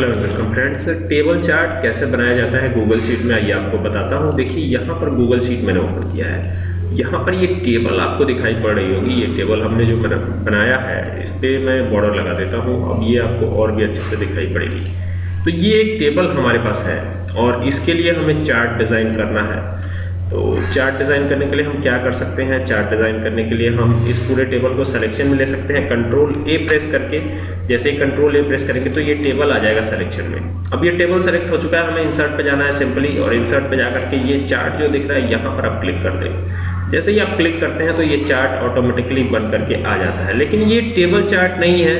Hello welcome friends table chart कैसे बनाया जाता है? गूगल शीट में आइए, आपको बताता हूँ। देखिए, यहाँ पर गूगल शीट मैंने ओपन किया है। यहाँ पर ये टेबल आपको दिखाई पड़ रही होगी। ये टेबल हमने जो बनाया है, इस पर मैं बॉर्डर लगा देता हूँ। अब ये आपको और भी अच्छे से दिखाई पड़ेगी। तो ये एक टेबल हमारे पास है और इसके लिए हमें चार्ट डिज़ाइन करना है। तो चार्ट डिज़ाइन करने के लिए हम क्या कर सकते हैं? चार्ट डिज़ाइन करने के लिए हम इस पूरे टेबल को सिलेक्शन में ले सकते हैं। कंट्रोल ए प्रेस करके, जैसे ही कंट्रोल ए प्रेस करेंगे तो ये टेबल आ जाएगा सिलेक्शन में। अब ये टेबल सेलेक्ट हो चुका है, हमें इंसर्ट पर जाना है सिंपली और इंसर्ट पर जा करके ये चार्ट जो दिख रहा है, यहाँ पर आप क्लिक कर दें। जैसे ही आप क्लिक करते हैं तो ये चार्ट ऑटोमेटिकली बन करके आ जाता है। लेकिन ये टेबल चार्ट नहीं है।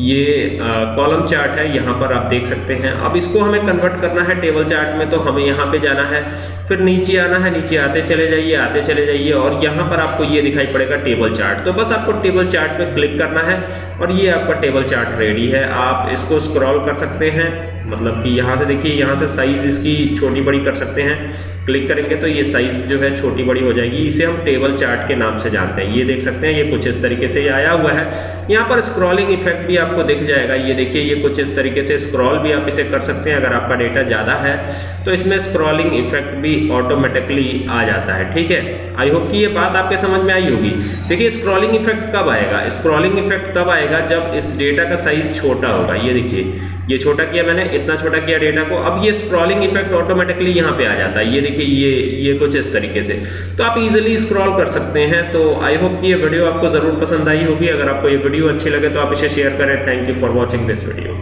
ये कॉलम चार्ट है। यहाँ पर आप देख सकते हैं। अब इसको हमें कन्वर्ट करना है टेबल चार्ट में तो हमें यहाँ पे जाना है। फिर नीचे आना है। नीचे आते चले जाइए, आते चले जाइए और यहाँ पर आपको ये दिखाई पड़ेगा टेबल चार्ट तो बस आपको टेबल चार्ट पे क्लिक करना है और ये आपका टेबल चार्ट रेडी है। आप इसको स्क्रॉल कर सकते हैं। मतलब कि यहाँ से देखिए, यहाँ से साइज़ इसकी छोटी बड़ी कर सकते हैं। क्लिक करेंगे तो ये साइज़ जो है छोटी बड़ी हो जाएगी। इसे हम टेबल चार्ट के नाम से जानते हैं। ये देख सकते हैं, ये कुछ इस तरीके से आया हुआ है। यहाँ पर स्क्रॉलिंग इफ़ेक्ट भी आपको दिख जाएगा। ये देखिए, ये कुछ इस तरीके से स्क्रॉल भी आप इसे कर सकते हैं अगर आपका डेटा ज़्यादा है। तो इसमें स्क्रॉलिंग इफ़ेक्ट भी ऑटोमेटिकली आ जाता है, ठीक है? आई होप कि ये बात आपके समझ में आई होगी। देखिए स्क्रॉलिंग इफ़ेक्ट कब आएगा? स्क्रॉलिंग इफ़ेक्ट तब आएगा जब इस डेटा का साइज़ छोटा होगा। ये देखिए, ये छोटा किया मैंने, इतना छोटा किया डेटा को। अब ये स्क्रॉलिंग इफ़ेक्ट ऑटोमेटिकली यहाँ पे आ जाता है। ये देखिए, ये ये कुछ इस तरीके से। तो आप इजीली स्क्रॉल कर सकते हैं तो आई होप कि ये वीडियो आपको ज़रूर पसंद आई होगी। अगर आपको ये वीडियो अच्छी लगे तो आप इसे शेयर करें। Thank you for watching this video